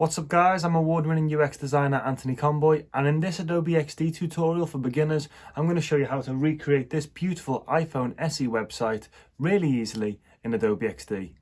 What's up guys, I'm award-winning UX designer Anthony Conboy and in this Adobe XD tutorial for beginners I'm going to show you how to recreate this beautiful iPhone SE website really easily in Adobe XD.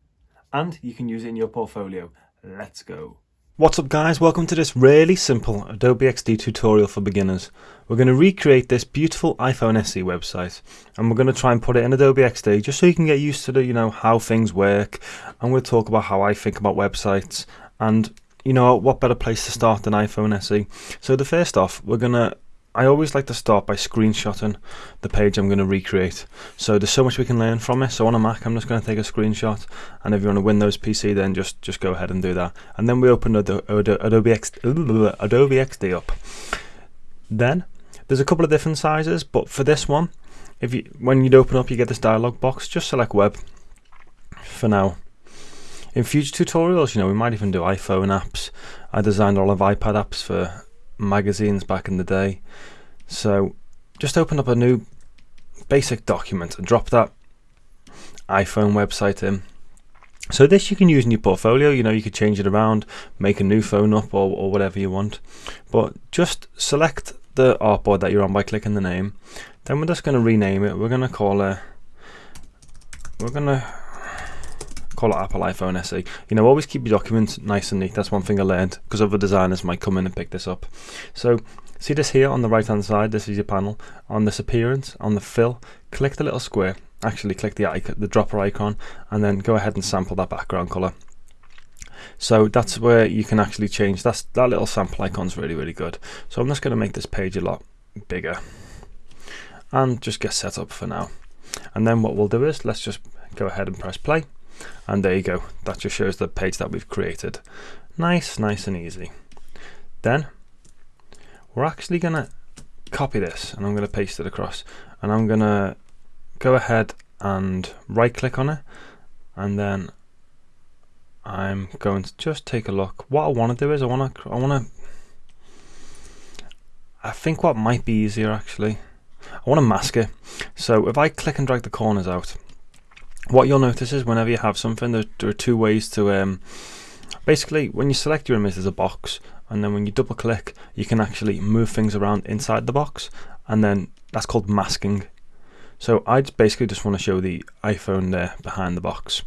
And you can use it in your portfolio. Let's go. What's up guys, welcome to this really simple Adobe XD tutorial for beginners. We're going to recreate this beautiful iPhone SE website and we're going to try and put it in Adobe XD just so you can get used to the, you know, how things work. Going to talk about how I think about websites and you know, what better place to start than iPhone SE? So the first off, we're gonna I always like to start by screenshotting the page I'm going to recreate. So there's so much we can learn from it. So on a Mac, I'm just going to take a screenshot, and if you're on a Windows PC, then just just go ahead and do that. And then we open Adobe, Adobe, Adobe XD up. Then there's a couple of different sizes, but for this one, if you when you'd open up, you get this dialog box. Just select Web for now in future tutorials, you know, we might even do iPhone apps. I designed all of iPad apps for magazines back in the day. So just open up a new basic document and drop that iPhone website in. So this you can use in your portfolio, you know, you could change it around, make a new phone up or, or whatever you want. But just select the artboard that you're on by clicking the name. Then we're just going to rename it. We're going to call it, we're going to call it Apple iPhone SE. You know, always keep your documents nice and neat. That's one thing I learned because other designers might come in and pick this up. So see this here on the right hand side. This is your panel. On this appearance, on the fill, click the little square. Actually, click the icon, the dropper icon, and then go ahead and sample that background color. So that's where you can actually change. That's that little sample icon's really really good. So I'm just going to make this page a lot bigger and just get set up for now. And then what we'll do is let's just go ahead and press play and there you go. That just shows the page that we've created. Nice nice and easy. Then we're actually gonna copy this and I'm gonna paste it across. And I'm gonna go ahead and right click on it and then I'm going to just take a look. What I want to do is I want to I want to I think what might be easier actually I want to mask it. So if I click and drag the corners out what you'll notice is whenever you have something, there, there are two ways to um, basically when you select your image there's a box and then when you double click you can actually move things around inside the box and then that's called masking. So I basically just want to show the iPhone there behind the box.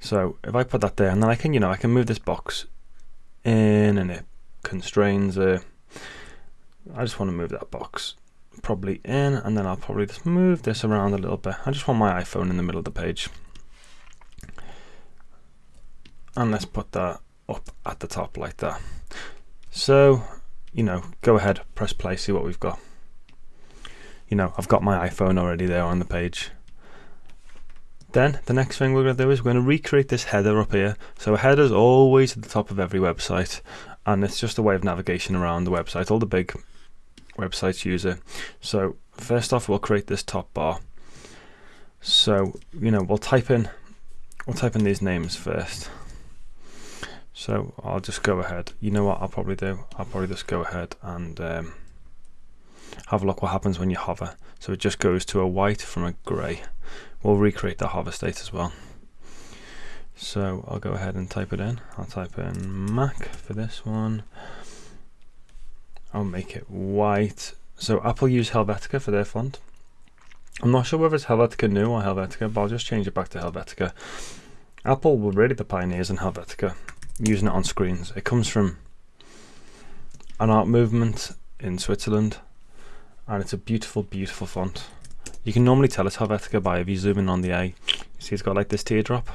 So if I put that there and then I can, you know, I can move this box in and it constrains it. I just want to move that box probably in and then I'll probably just move this around a little bit. I just want my iPhone in the middle of the page. And let's put that up at the top like that. So, you know, go ahead, press play, see what we've got. You know, I've got my iPhone already there on the page. Then the next thing we're going to do is we're going to recreate this header up here. So a header is always at the top of every website and it's just a way of navigation around the website. All the big websites user. So first off, we'll create this top bar. So you know, we'll type in we'll type in these names first. So I'll just go ahead. You know what I'll probably do? I'll probably just go ahead and um, have a look what happens when you hover. So it just goes to a white from a grey. We'll recreate the hover state as well. So I'll go ahead and type it in. I'll type in Mac for this one. I'll make it white. So Apple use Helvetica for their font. I'm not sure whether it's Helvetica Neue or Helvetica, but I'll just change it back to Helvetica. Apple were really the pioneers in Helvetica, using it on screens. It comes from an art movement in Switzerland, and it's a beautiful, beautiful font. You can normally tell it's Helvetica by if you zoom in on the A. You see it's got like this teardrop.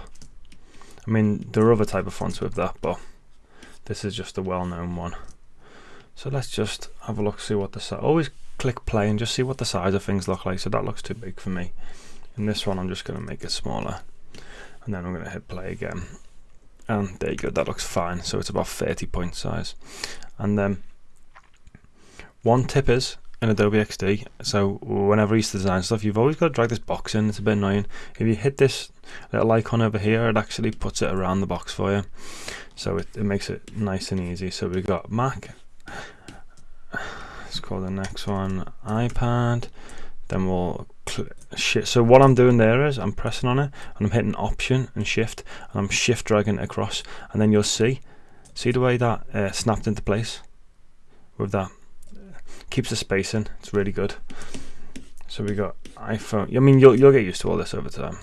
I mean, there are other type of fonts with that, but this is just a well-known one. So let's just have a look, see what the size, always click play and just see what the size of things look like. So that looks too big for me. In this one, I'm just going to make it smaller. And then I'm going to hit play again. And there you go, that looks fine. So it's about 30 point size. And then one tip is in Adobe XD, so whenever you design stuff, you've always got to drag this box in. It's a bit annoying. If you hit this little icon over here, it actually puts it around the box for you. So it, it makes it nice and easy. So we've got Mac, let's call the next one. iPad. Then we'll so what I'm doing there is I'm pressing on it and I'm hitting option and shift and I'm shift dragging it across. And then you'll see see the way that uh, snapped into place? With that. Keeps the spacing. It's really good. So we got iPhone I mean you'll, you'll get used to all this over time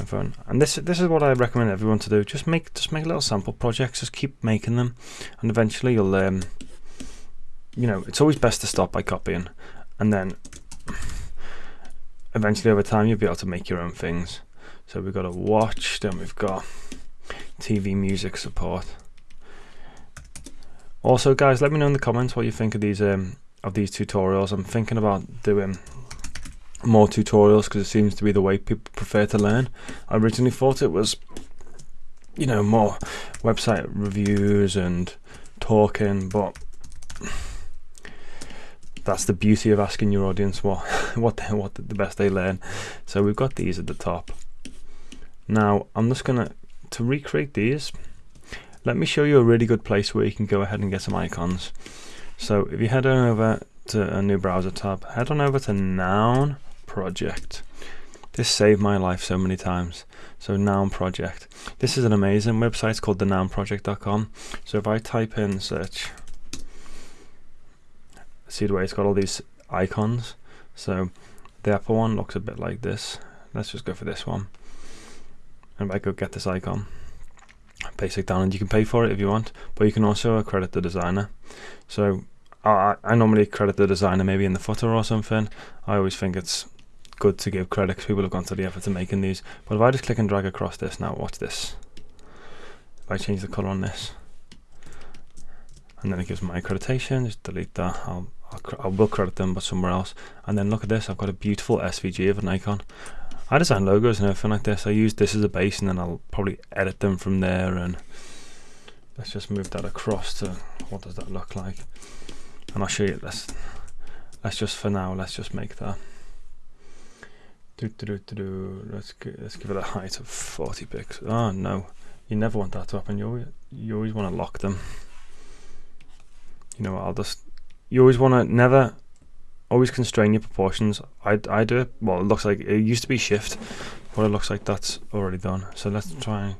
iPhone and this this is what I recommend everyone to do. Just make just make little sample projects. Just keep making them. And eventually you'll um, you know it's always best to start by copying. And then eventually over time you'll be able to make your own things. So we've got a watch then we've got TV music support. Also guys let me know in the comments what you think of these um, of these tutorials. I'm thinking about doing more tutorials because it seems to be the way people prefer to learn. I originally thought it was you know more website reviews and talking but that's the beauty of asking your audience what what they, what the best they learn. So we've got these at the top. Now I'm just gonna to recreate these let me show you a really good place where you can go ahead and get some icons. So if you head on over to a new browser tab head on over to noun project. This saved my life so many times. So noun project. This is an amazing website. It's called the nounproject.com so if I type in search see the way it's got all these icons? So the Apple one looks a bit like this. Let's just go for this one. And if I go get this icon basic download you can pay for it if you want but you can also credit the designer. So I, I normally credit the designer maybe in the footer or something. I always think it's good to give credit because people have gone to the effort of making these but if I just click and drag across this now watch this. If I change the color on this and then it gives my accreditation just delete that. I'll I will credit them but somewhere else. And then look at this I've got a beautiful SVG of an icon. I design logos and everything like this. I use this as a base and then I'll probably edit them from there and let's just move that across to what does that look like? And I'll show you this. Let's just for now let's just make that do, do, do, do. Let's, let's give it a height of 40 pixels oh no you never want that to happen you always, you always want to lock them you know I'll just you always want to never always constrain your proportions I, I do it well it looks like it used to be shift but it looks like that's already done so let's try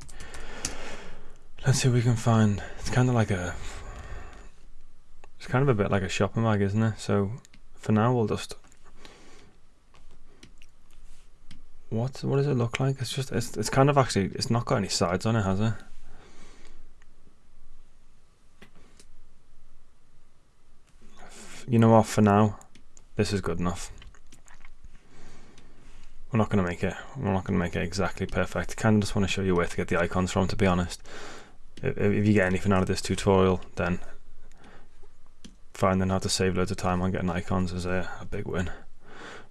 let's see if we can find it's kind of like a it's kind of a bit like a shopping bag isn't it so for now we'll just what what does it look like it's just it's, it's kind of actually it's not got any sides on it has it you know what, for now, this is good enough. We're not going to make it, we're not going to make it exactly perfect. kind of just want to show you where to get the icons from, to be honest. If, if you get anything out of this tutorial, then finding how to save loads of time on getting icons is a, a big win.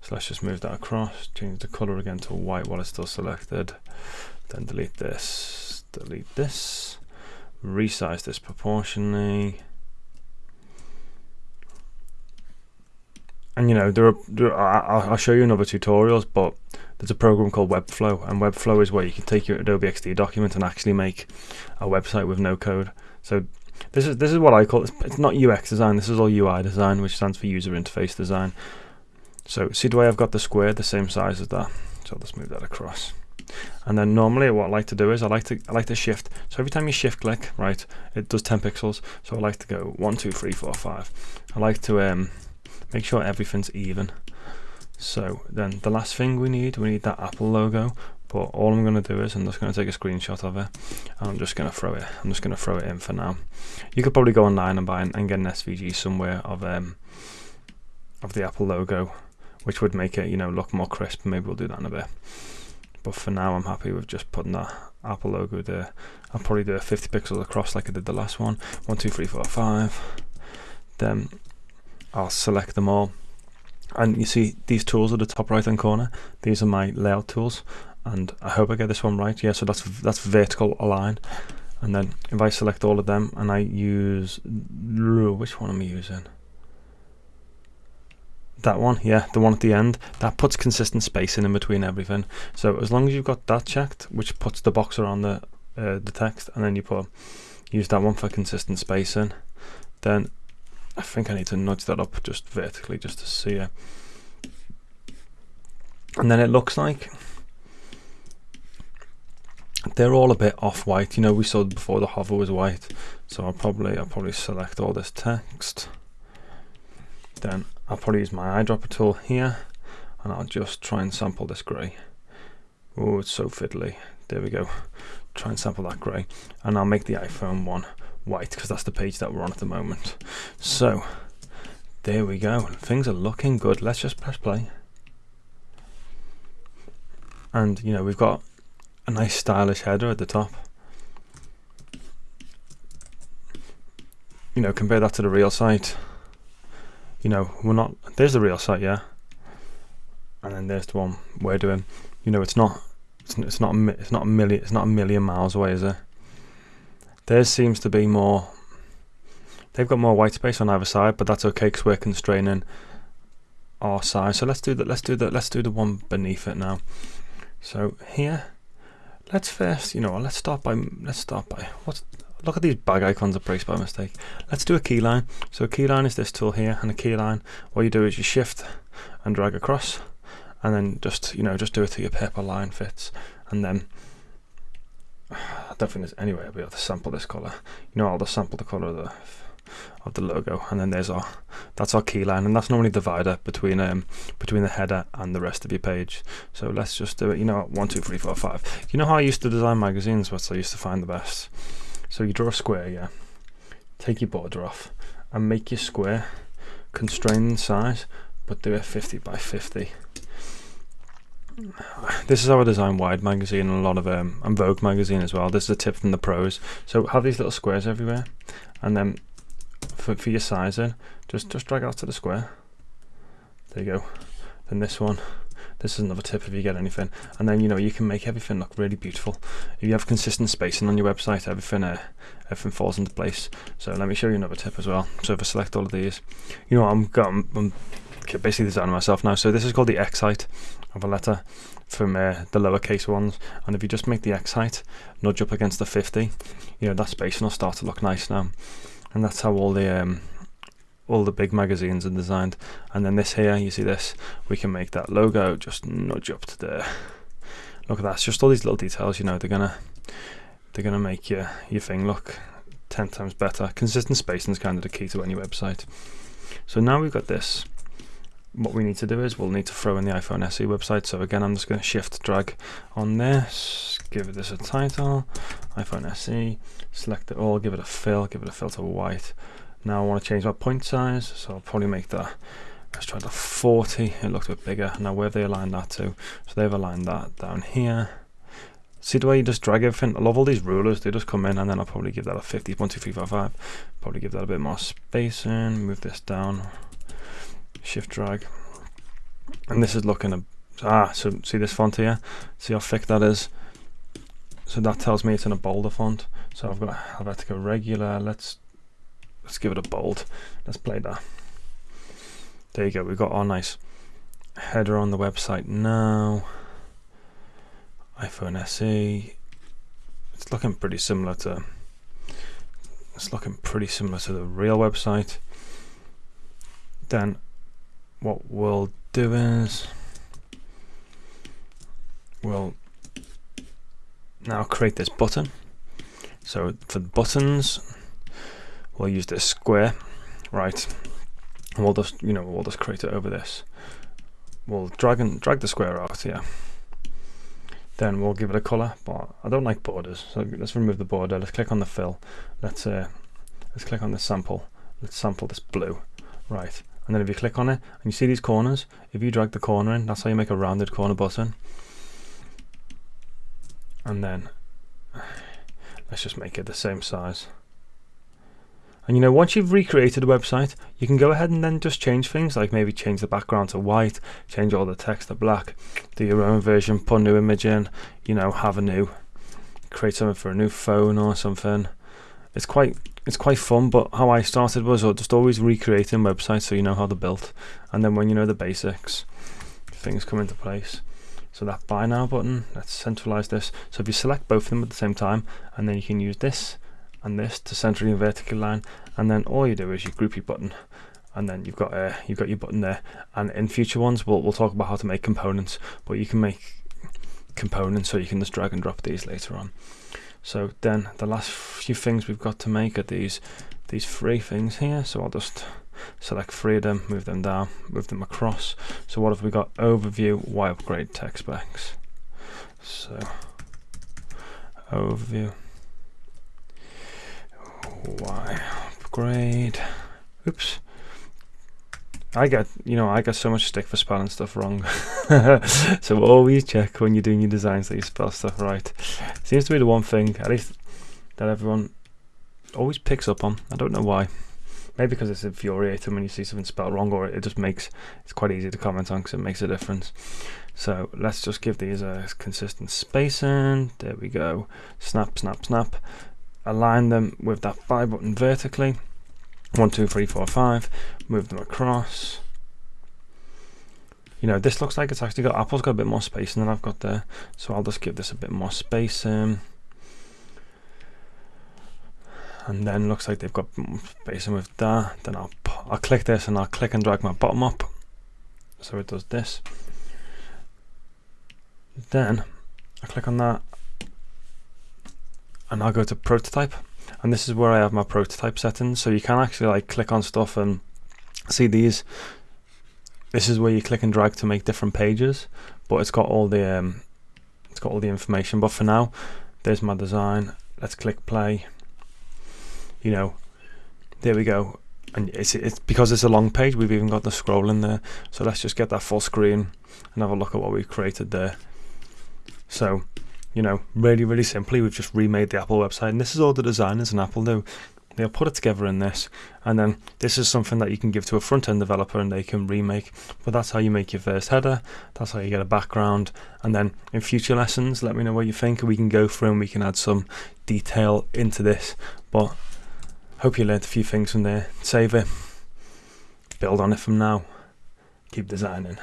So let's just move that across, change the color again to white while it's still selected, then delete this, delete this, resize this proportionally, and you know there are, there are, I'll show you in other tutorials but there's a program called Webflow and Webflow is where you can take your Adobe XD document and actually make a website with no code. So this is this is what I call it. it's not UX design this is all UI design which stands for user interface design so see the way I've got the square the same size as that? So let's move that across. And then normally what I like to do is I like to I like to shift. So every time you shift click right it does 10 pixels. So I like to go one two three four five. I like to um make sure everything's even. So then the last thing we need we need that apple logo. But all I'm going to do is I'm just going to take a screenshot of it and I'm just going to throw it I'm just going to throw it in for now. You could probably go online and buy and get an SVG somewhere of um of the apple logo which would make it you know look more crisp maybe we'll do that in a bit. But for now I'm happy with just putting that apple logo there. I'll probably do a 50 pixels across like I did the last one. one two three four five. Then I'll select them all. And you see these tools at the top right hand corner these are my layout tools. And I hope I get this one right. Yeah so that's that's vertical align. And then if I select all of them and I use which one am I using that one yeah the one at the end that puts consistent spacing in between everything so as long as you've got that checked which puts the box around the uh, the text and then you put use that one for consistent spacing then I think I need to nudge that up just vertically just to see it. And then it looks like they're all a bit off-white. You know, we saw before the hover was white, so I'll probably I'll probably select all this text. Then I'll probably use my eyedropper tool here, and I'll just try and sample this grey. Oh, it's so fiddly. There we go. Try and sample that grey, and I'll make the iPhone one white because that's the page that we're on at the moment. So there we go. Things are looking good. Let's just press play. And you know we've got a nice stylish header at the top. You know, compare that to the real site. You know, we're not. There's the real site, yeah. And then there's the one we're doing. You know, it's not. It's, it's not. It's not a million. It's not a million miles away, is it? Theirs seems to be more. They've got more white space on either side, but that's okay because we're constraining our size. So let's do that. Let's do that. Let's do the one beneath it now. So here let's first, you know, let's start by, let's start by, what's, look at these bag icons are placed by mistake. Let's do a keyline. So a keyline is this tool here, and a keyline, what you do is you shift and drag across, and then just, you know, just do it to your paper line fits, and then, I don't think there's any way I'll be able to sample this color. You know, I'll just sample the color of the of the logo and then there's our that's our key line and that's normally divider between um between the header and the rest of your page so let's just do it you know one two three four five you know how I used to design magazines what I used to find the best so you draw a square yeah take your border off and make your square constrain size but do it 50 by 50 this is how I design Wired magazine and a lot of um, and Vogue magazine as well. This is a tip from the pros. So have these little squares everywhere, and then for, for your sizing, just just drag out to the square. There you go. Then this one. This is another tip if you get anything, and then you know you can make everything look really beautiful. If you have consistent spacing on your website, everything uh, everything falls into place. So let me show you another tip as well. So if I select all of these, you know I'm I'm, I'm basically designing myself now. So this is called the X height of a letter from uh, the lowercase ones, and if you just make the X height nudge up against the 50, you know that spacing will start to look nice now and that's how all the um, all the big magazines are designed. And then this here you see this? We can make that logo just nudge up to there. Look at that it's just all these little details you know they're gonna they're gonna make your your thing look 10 times better. Consistent spacing is kind of the key to any website. So now we've got this. What we need to do is we'll need to throw in the iPhone SE website. So again I'm just going to shift drag on this give this a title iPhone SE select it all give it a fill give it a filter white now I want to change my point size so I'll probably make that let's try the 40 it looks a bit bigger. Now where have they aligned that to? So they've aligned that down here. See the way you just drag everything I love all these rulers they just come in and then I'll probably give that a 50 1 2 3 4 5 probably give that a bit more spacing move this down shift drag. And this is looking a ah so see this font here? See how thick that is? So that tells me it's in a bolder font. So I've got go regular let's let's give it a bold. Let's play that. There you go. We've got our nice header on the website now. iPhone SE it's looking pretty similar to it's looking pretty similar to the real website. Then what we'll do is we'll now create this button. So for the buttons we'll use this square right? And we'll just you know we'll just create it over this. We'll drag and drag the square out here then we'll give it a color but I don't like borders so let's remove the border let's click on the fill let's uh, let's click on the sample let's sample this blue right? And then if you click on it and you see these corners if you drag the corner in that's how you make a rounded corner button. And then let's just make it the same size and you know once you've recreated a website you can go ahead and then just change things like maybe change the background to white change all the text to black do your own version put new image in you know have a new create something for a new phone or something. It's quite it's quite fun but how I started was uh, just always recreating websites so you know how they're built. And then when you know the basics things come into place. So that buy now button let's centralize this. So if you select both of them at the same time and then you can use this and this to centrally and vertical line and then all you do is you group your button and then you've got uh, you've got your button there and in future ones we'll, we'll talk about how to make components but you can make components so you can just drag and drop these later on. So then the last few things we've got to make are these these three things here. So I'll just select three of them, move them down, move them across. So what have we got? Overview, Why upgrade tech specs. So overview, Why upgrade. Oops. I get, you know, I get so much stick for spelling stuff wrong. so always check when you're doing your designs that you spell stuff right. Seems to be the one thing, at least, that everyone always picks up on. I don't know why. Maybe because it's infuriating when you see something spelled wrong, or it just makes it's quite easy to comment on because it makes a difference. So let's just give these a consistent spacing. There we go. Snap, snap, snap. Align them with that five button vertically one, two, three, four, five, move them across. You know, this looks like it's actually got, Apple's got a bit more space than I've got there. So I'll just give this a bit more space. Um, and then looks like they've got spacing with that. Then I'll, I'll click this and I'll click and drag my bottom up. So it does this. Then I click on that and I'll go to prototype. And this is where I have my prototype settings. So you can actually like click on stuff and see these. This is where you click and drag to make different pages but it's got all the um, it's got all the information. But for now there's my design. Let's click play. You know there we go. And it's, it's because it's a long page we've even got the scroll in there. So let's just get that full screen and have a look at what we've created there. So you know, really, really simply, we've just remade the Apple website, and this is all the designers in Apple do. They'll put it together in this, and then this is something that you can give to a front end developer and they can remake. But that's how you make your first header, that's how you get a background, and then in future lessons, let me know what you think, and we can go through and we can add some detail into this. But hope you learned a few things from there. Save it, build on it from now, keep designing.